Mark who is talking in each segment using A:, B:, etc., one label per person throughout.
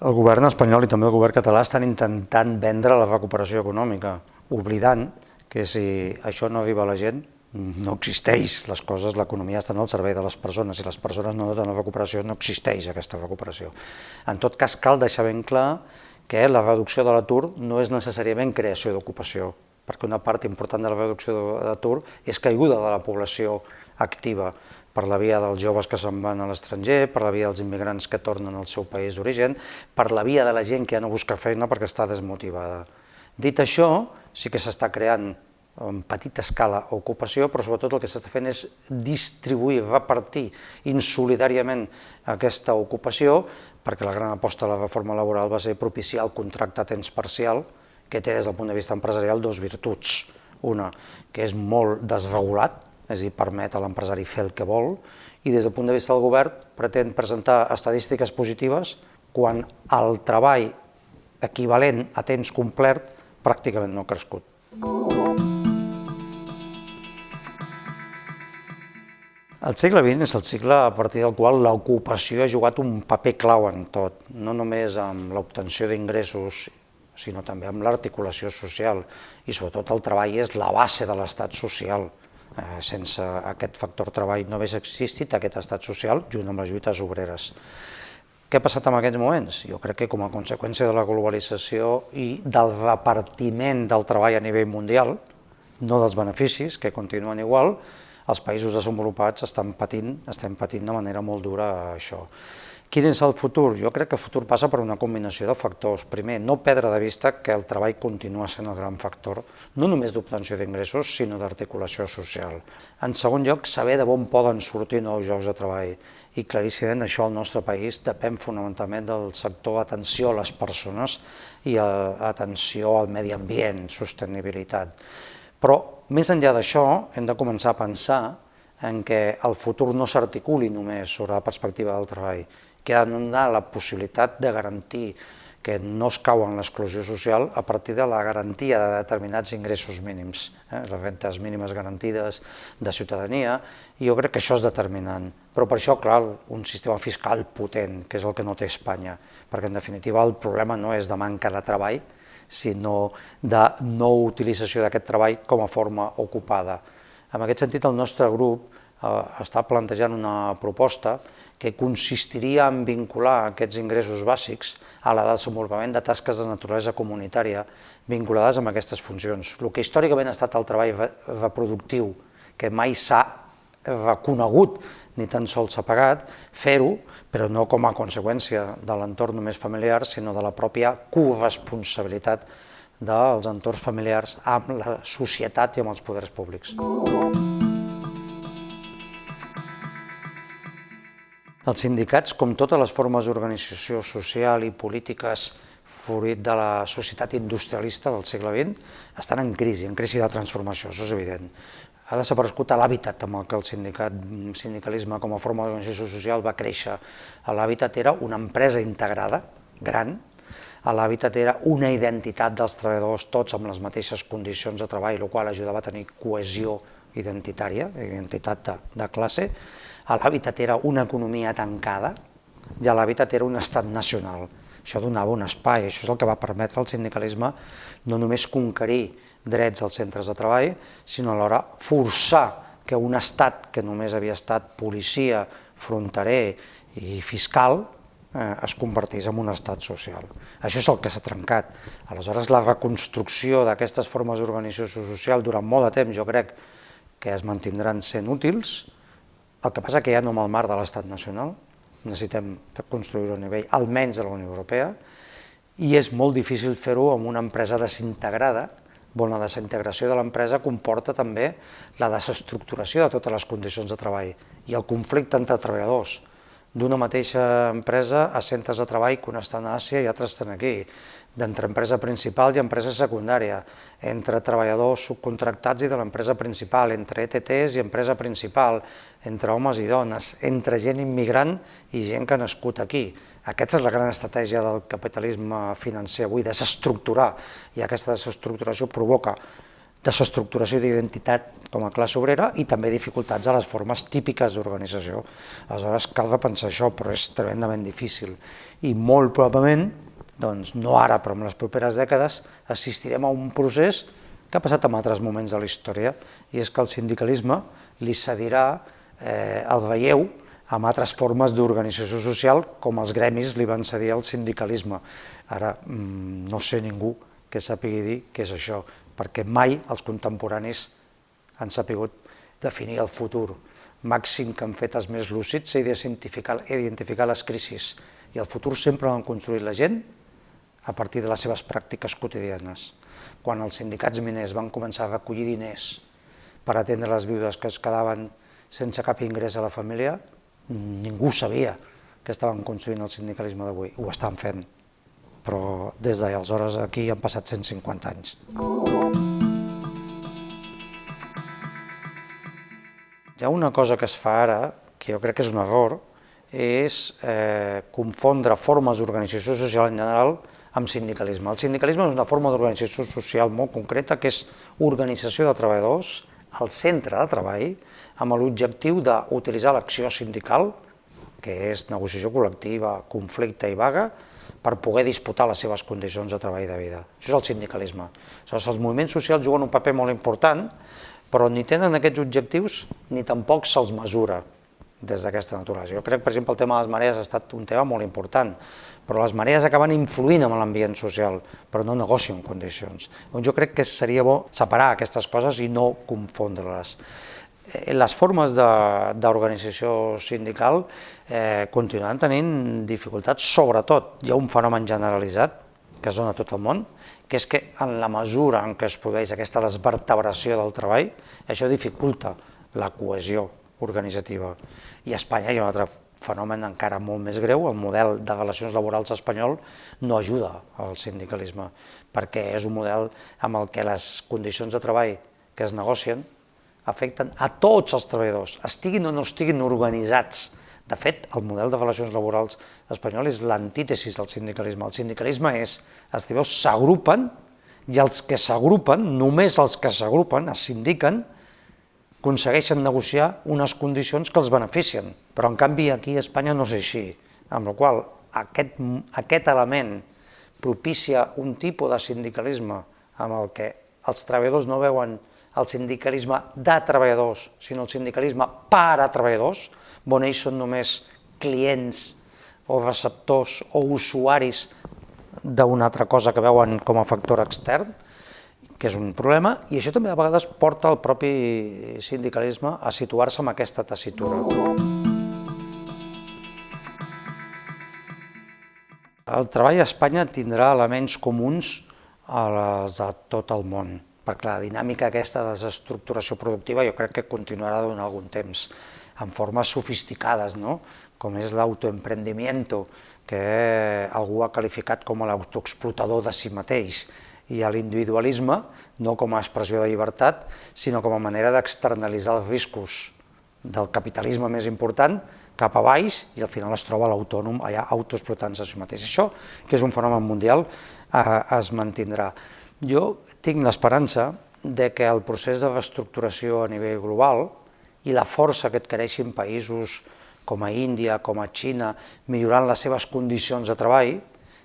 A: el govern espanyol i també el govern català estan intentant vendre la recuperació econòmica, oblidant que si això no arriba a la gent, no existeix, les coses, l'economia estan al servei de les persones, si les persones no donen recuperació, no existeix aquesta recuperació. En tot cas, cal deixar ben clar que la reducció de l'atur no és necessàriament creació d'ocupació, perquè una part important de la reducció de l'atur és caiguda de la població activa per la via dels joves que se'n van a l'estranger, per la via dels immigrants que tornen al seu país d'origen, per la via de la gent que ja no busca feina perquè està desmotivada. Dit això, sí que s'està creant en petita escala ocupació, però sobretot el que s'està fent és distribuir, repartir insolidàriament aquesta ocupació, perquè la gran aposta de la reforma laboral va ser propiciar el contracte a temps parcial, que té des del punt de vista empresarial dos virtuts. Una, que és molt desregulat, és a dir, permet a l'empresari fer el que vol, i des del punt de vista del govern pretén presentar estadístiques positives quan el treball equivalent a temps complet pràcticament no ha crescut. El segle XX és el segle a partir del qual l'ocupació ha jugat un paper clau en tot, no només amb l'obtenció d'ingressos sinó també amb l'articulació social i sobretot el treball és la base de l'estat social. Eh, sense aquest factor treball no hagués existit aquest estat social junt amb les lluites obreres. Què ha passat en aquests moments? Jo crec que com a conseqüència de la globalització i del repartiment del treball a nivell mundial, no dels beneficis, que continuen igual, els països desenvolupats estan patint, estem patint de manera molt dura això. Quin és el futur? Jo crec que el futur passa per una combinació de factors. Primer, no perdre de vista que el treball continua sent el gran factor, no només d'obtenció d'ingressos, sinó d'articulació social. En segon lloc, saber de on poden sortir nous llocs de treball. I claríssimament això al nostre país depèn fonamentalment del sector atenció a les persones i a, atenció al medi ambient, sostenibilitat. Però més enllà d'això, hem de començar a pensar en què el futur no s'articuli només sobre la perspectiva del treball, que ha de donar la possibilitat de garantir que no es cau en l'exclusió social a partir de la garantia de determinats ingressos mínims, eh? les rentes mínimes garantides de ciutadania, i jo crec que això és determinant. Però per això, clar, un sistema fiscal potent, que és el que no té Espanya, perquè en definitiva el problema no és de manca de treball, sinó de no utilització d'aquest treball com a forma ocupada. En aquest sentit, el nostre grup eh, està plantejant una proposta que consistiria en vincular aquests ingressos bàsics a la desenvolupament de tasques de naturalesa comunitària vinculades amb aquestes funcions. El que històricament ha estat el treball reproductiu, que mai s'ha reconegut ni tan sols s'ha pagat, fer-ho, però no com a conseqüència de l'entorn només familiar, sinó de la pròpia corresponsabilitat dels entorns familiars amb la societat i amb els poders públics. Els sindicats, com totes les formes d'organització social i polítiques fruit de la societat industrialista del segle XX, estan en crisi, en crisi de transformació, això és evident. Ha desaparegut l'hàbitat amb el que el sindicat, sindicalisme com a forma d'organització social va créixer. L'hàbitat era una empresa integrada, gran, l'hàbitat era una identitat dels treballadors, tots amb les mateixes condicions de treball, el qual ajudava a tenir cohesió identitària, identitat de, de classe, l'hàbitat era una economia tancada i l'hàbitat era un estat nacional. Això donava un espai, això és el que va permetre al sindicalisme no només conquerir drets als centres de treball, sinó alhora forçar que un estat que només havia estat policia, fronterer i fiscal eh, es convertís en un estat social. Això és el que s'ha trencat. Aleshores, la reconstrucció d'aquestes formes d'organització social durant molt de temps jo crec que es mantindran sent útils, el que passa que ja no amb el marc de l'estat nacional, necessitem construir-ho a nivell almenys de la Unió Europea, i és molt difícil fer-ho amb una empresa desintegrada, on la desintegració de l'empresa comporta també la desestructuració de totes les condicions de treball i el conflicte entre treballadors d'una mateixa empresa a centres de treball que un estan a Àsia i altres estan aquí, d'entre empresa principal i empresa secundària, entre treballadors subcontractats i de l'empresa principal, entre ETTs i empresa principal, entre homes i dones, entre gent immigrant i gent que ha nascut aquí. Aquesta és la gran estratègia del capitalisme financer avui, desestructurar, i aquesta desestructuració provoca desestructuració d'identitat com a classe obrera i també dificultats a les formes típiques d'organització. Aleshores cal repensar això, però és tremendament difícil. I molt probablement, doncs no ara, però en les properes dècades, assistirem a un procés que ha passat en altres moments de la història, i és que el sindicalisme li cedirà eh, el veieu amb altres formes d'organització social, com els gremis li van cedir al sindicalisme. Ara, mm, no sé ningú que sàpigui dir què és això, perquè mai els contemporanis han sapigut definir el futur. Màxim que han fet els més lúcids és identificar, identificar les crisis, i el futur sempre l'han construït la gent a partir de les seves pràctiques quotidianes. Quan els sindicats miners van començar a recollir diners per atendre les viudes que es quedaven sense cap ingrés a la família, ningú sabia que estaven construint el sindicalisme d'avui, ho estan fent però des d'aleshores aquí han passat 150 anys. Hi ha una cosa que es fa ara, que jo crec que és un error, és eh, confondre formes d'organització social en general amb sindicalisme. El sindicalisme és una forma d'organització social molt concreta, que és organització de treballadors al centre de treball, amb l'objectiu d'utilitzar l'acció sindical, que és negociació col·lectiva, conflicte i vaga, per poder disputar les seves condicions de treball i de vida. Això és el sindicalisme. Aleshores, els moviments socials juguen un paper molt important, però ni tenen aquests objectius ni tampoc se'ls mesura des d'aquesta naturalesa. Jo crec, per exemple, el tema de les marees ha estat un tema molt important, però les marees acaben influint en l'ambient social, però no negocien condicions. Doncs jo crec que seria bo separar aquestes coses i no confondre-les. Eh, les formes d'organització sindical eh, continuen tenint dificultats, sobretot hi ha un fenomen generalitzat que es dona a tot el món, que és que en la mesura en què es produeix aquesta desvertebració del treball, això dificulta la cohesió organitzativa. I a Espanya hi ha un altre fenomen encara molt més greu, el model de relacions laborals espanyol no ajuda al sindicalisme, perquè és un model amb el que les condicions de treball que es negocien afecten a tots els treballadors, estiguin o no estiguin organitzats. De fet, el model de relacions laborals espanyol és l'antítesis del sindicalisme. El sindicalisme és, els treballadors s'agrupen i els que s'agrupen, només els que s'agrupen, es sindiquen, aconsegueixen negociar unes condicions que els beneficien. Però en canvi aquí a Espanya no és així, amb la qual aquest, aquest element propicia un tipus de sindicalisme amb el que els treballadors no veuen el sindicalisme de treballadors, sinó el sindicalisme per a treballadors, on ells són només clients o receptors o usuaris d'una altra cosa que veuen com a factor extern, que és un problema, i això també a vegades porta el propi sindicalisme a situar-se en aquesta tessitura. El treball a Espanya tindrà elements comuns a les de tot el món perquè la dinàmica aquesta de desestructuració productiva jo crec que continuarà durant algun temps, en formes sofisticades, no? com és l'autoemprendimiento, que algú ha qualificat com l'autoexplotador de si mateix, i a l'individualisme no com a expressió de llibertat, sinó com a manera d'externalitzar els riscos del capitalisme més important cap a baix i al final es troba l'autònom allà autoexplotant-se a si mateix. Això, que és un fenomen mundial, eh, es mantindrà. Jo tinc l'esperança de que el procés de reestructuració a nivell global i la força que adquireixin països com a Índia, com a Xina, millorant les seves condicions de treball,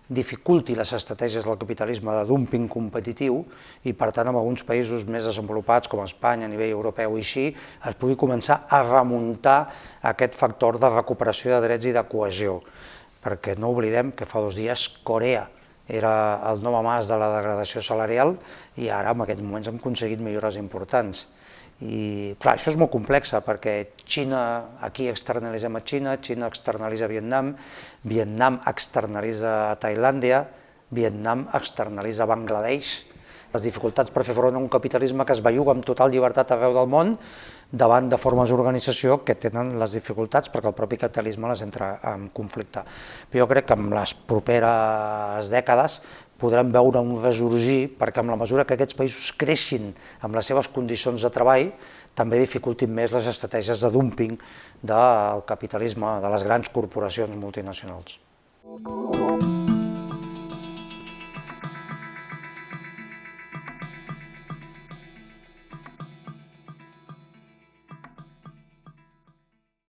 A: dificulti les estratègies del capitalisme de dumping competitiu i, per tant, en alguns països més desenvolupats, com Espanya, a nivell europeu i així, es pugui començar a remuntar aquest factor de recuperació de drets i de cohesió. Perquè no oblidem que fa dos dies Corea era el nou amàs de la degradació salarial i ara en aquests moments hem aconseguit millores importants. I clar, això és molt complex perquè Xina, aquí externalitzem a Xina, Xina externalitza a Vietnam, Vietnam externalitza a Tailàndia, Vietnam externalitza a Bangladesh, les dificultats per fer front a un capitalisme que es belluga amb total llibertat arreu del món davant de formes d'organització que tenen les dificultats perquè el propi capitalisme les entra en conflicte. Però jo crec que en les properes dècades podrem veure un resorgir perquè amb la mesura que aquests països creixin amb les seves condicions de treball també dificultin més les estratègies de dumping del capitalisme de les grans corporacions multinacionals. Thank you.